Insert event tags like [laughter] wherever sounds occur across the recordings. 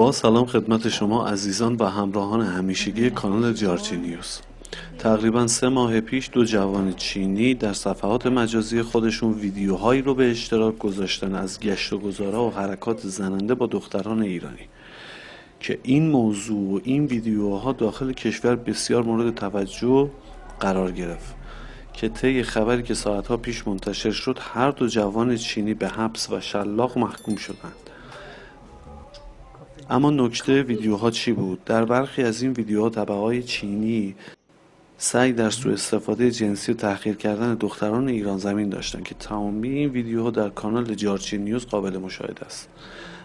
با سلام خدمت شما عزیزان و همراهان همیشگی کانال جارچی نیوز. تقریبا سه ماه پیش دو جوان چینی در صفحات مجازی خودشون ویدیوهایی رو به اشتراک گذاشتن از گشت و گذارا و حرکات زننده با دختران ایرانی که این موضوع و این ویدیوها داخل کشور بسیار مورد توجه قرار گرفت که طی خبری که ساعتها پیش منتشر شد هر دو جوان چینی به حبس و شلاق محکوم شدند. اما نکته ویدیوها چی بود؟ در برخی از این ویدیوها طبقه های چینی سعی در سوء استفاده جنسی و تحقیر کردن دختران ایران زمین داشتند که تمامی این ویدیوها در کانال جارچی نیوز قابل مشاهده است.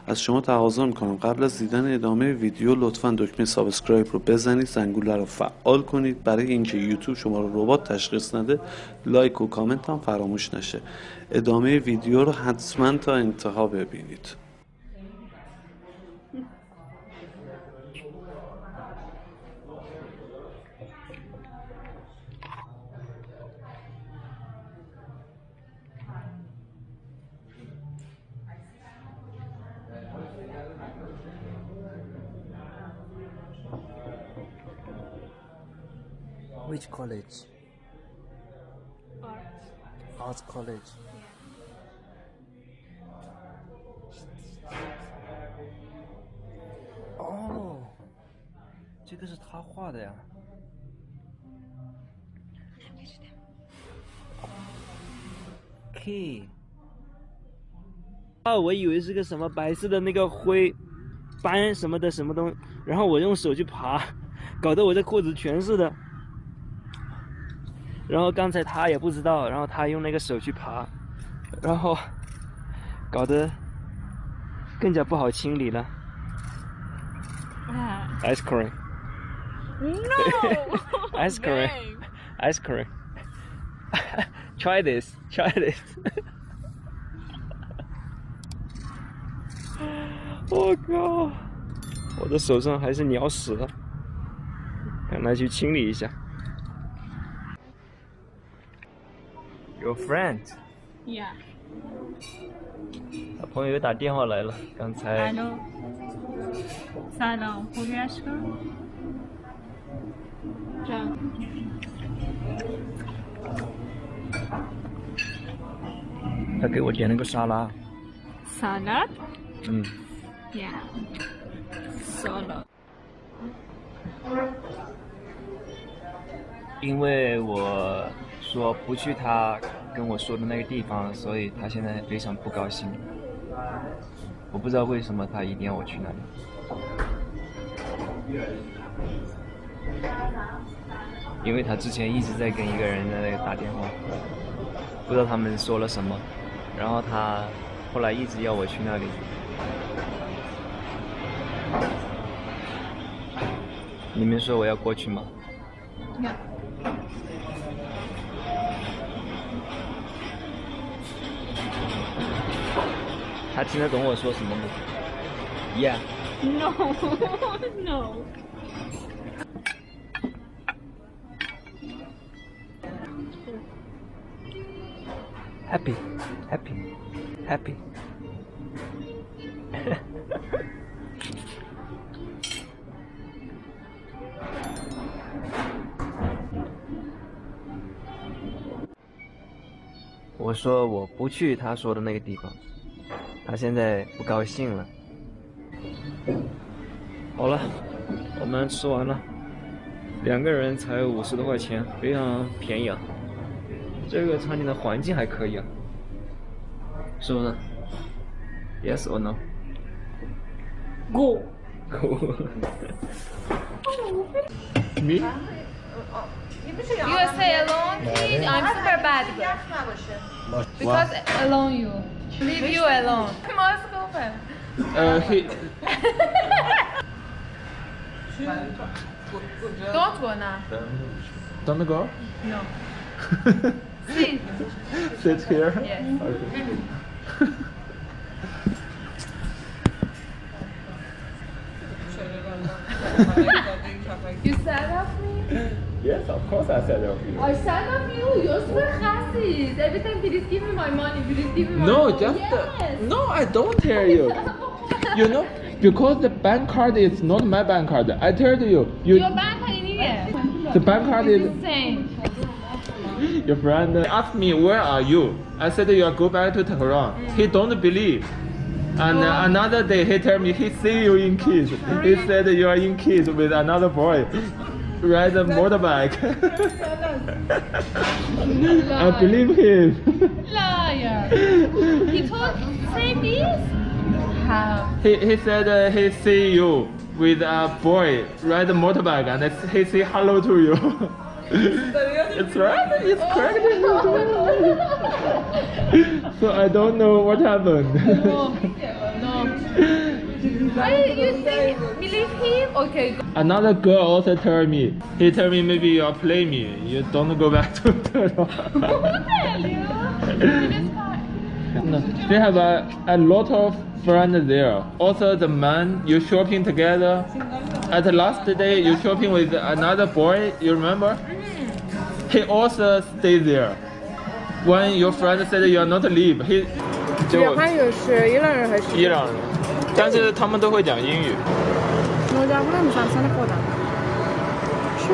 از شما تقاضا می‌کنم قبل از دیدن ادامه ویدیو لطفا دکمه سابسکرایب رو بزنید زنگوله رو فعال کنید. برای اینکه یوتیوب شما رو ربات تشخیص نده لایک و کامنت هم فراموش نشه. ادامه ویدیو رو حتما تا انتها ببینید. Which college? Art. Arts college. Oh，这个是他画的呀。K。啊，我以为是个什么白色的那个灰斑什么的什么东，然后我用手去爬，搞得我这裤子全是的。然后刚才他也不知道，然后他用那个手去爬，然后搞得更加不好清理了。Ah. Ice cream, No! [laughs] Ice cream. Ice cream. [laughs] try this, try this. [laughs] 我靠！我的手上还是鸟屎，赶快去清理一下。Your friend， Yeah. 他朋友又打电话来了，刚才 الو سلام خوبی اشکان جان 他给我点了个沙拉， سالاد 嗯， Yeah. سالاد 因为我 说不去他跟我说的那个地方，所以他现在非常不高兴。我不知道为什么他一定要我去那里。因为他之前一直在跟一个人在那里打电话，不知道他们说了什么，然后他后来一直要我去那里。你们说我要过去吗？他听得懂我说什么吗？Yeah。No. no. happy, happy, happy. 我说我不去他说的那个地方，他现在不高兴了。好了，我们吃完了，两个人才五十多块钱，非常便宜啊。这个餐厅的环境还可以啊，是不是？Yes or no? Go. Go. Me? You stay alone, please. I'm super bad. Because alone you. Leave you alone. Must go. Uh, he. Don't go now. Don't go. No. Sit. [laughs] Sit here. Yes. Okay. [laughs] You sad of me? Yes, of course I said okay. I sad of you. You're super chassis. Every time, please give me my money. Please give me my No, money. just yes. no. I don't tell you. [laughs] You know, Because the bank card is not my bank card. I told you. you Your bank card in here. the bank card is. The same. Your friend asked me where are you. I said you are go back to Tehran. He don't believe. And uh, another day he tell me he see you in kids. He said you are in kids with another boy. Ride a motorbike. [laughs] I believe him. Liar. He told this? How? he, he said uh, he see you with a boy ride a motorbike and he say hello to you. [laughs] it's right. It's correct. [laughs] so I don't know what happened. No. No. Why you think believe him? Okay. go- Another girl also told me. He told me maybe you play me. You don't go back to Tehran. [laughs] Who tell you? It is fine. No, they have a, a lot of friends there. Also, the man you shopping together. At the last day, you shopping with another boy. You remember? He also stay there. When your friend said you are not leave, he 这个朋友是伊朗人还是？伊朗人， 但是他们都会讲英语。我家不能上山的课堂。是。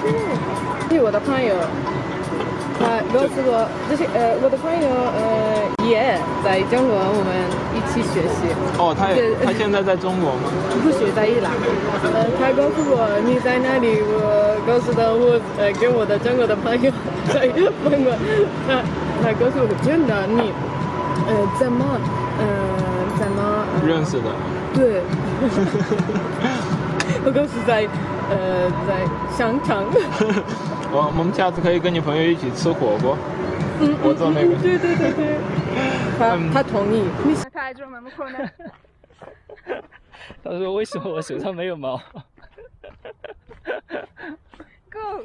是。我的朋友，他告诉我，这些呃，我的朋友呃在中国，我们一起学习。哦，他也他现在在中国吗？[laughs] 不是在伊朗，呃，他告诉我你在哪里，我告诉他我呃跟我的中国的朋友 [laughs] 在问我，他他告诉我真的你呃怎么呃怎么、呃、认识的。对，[laughs] 我告诉在呃在商场，我我们下次可以跟你朋友一起吃火锅。嗯，我做那个对对对对，他嗯他同意，你 [laughs] [laughs] 他说为什么我手上没有毛 [laughs] Go.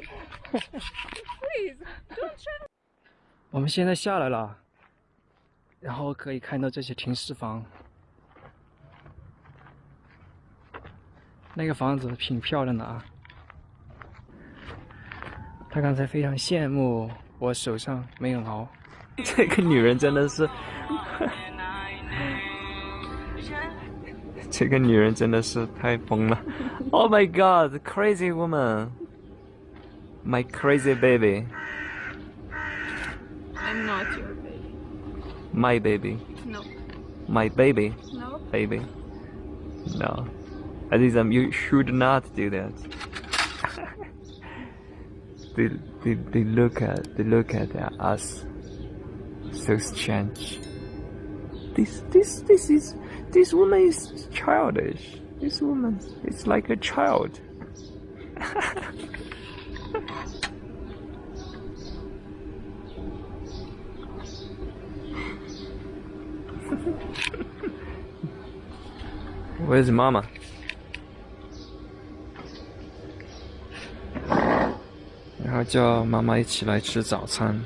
Please. Don't try. 我们现在下来了，然后可以看到这些停尸房。那个房子挺漂亮的啊。他刚才非常羡慕我手上没有毛。这个女人真的是，[laughs] 这个女人真的是太疯了。Oh my god, crazy woman, my crazy baby. I'm not your baby. My baby. No. My baby. No. Baby. No. Azizam, you should not do that. [laughs] they, they, they look at they look at us so strange. This this this is this woman is childish. This woman is like a child. [laughs] Where's Mama? 然后叫妈妈一起来吃早餐。